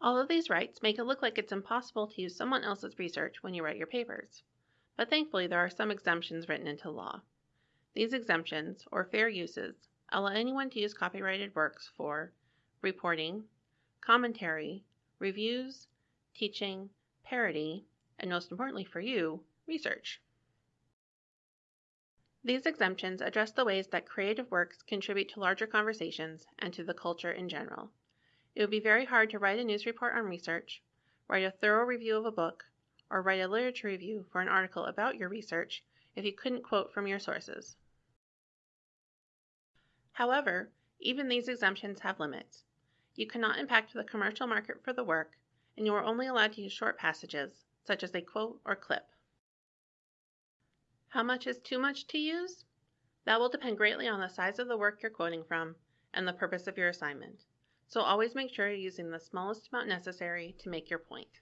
All of these rights make it look like it's impossible to use someone else's research when you write your papers. But thankfully, there are some exemptions written into law. These exemptions, or fair uses, allow anyone to use copyrighted works for reporting, commentary, reviews, teaching, parody, and most importantly for you, research. These exemptions address the ways that creative works contribute to larger conversations and to the culture in general. It would be very hard to write a news report on research, write a thorough review of a book, or write a literature review for an article about your research if you couldn't quote from your sources. However, even these exemptions have limits. You cannot impact the commercial market for the work, and you are only allowed to use short passages, such as a quote or clip. How much is too much to use? That will depend greatly on the size of the work you're quoting from and the purpose of your assignment. So always make sure you're using the smallest amount necessary to make your point.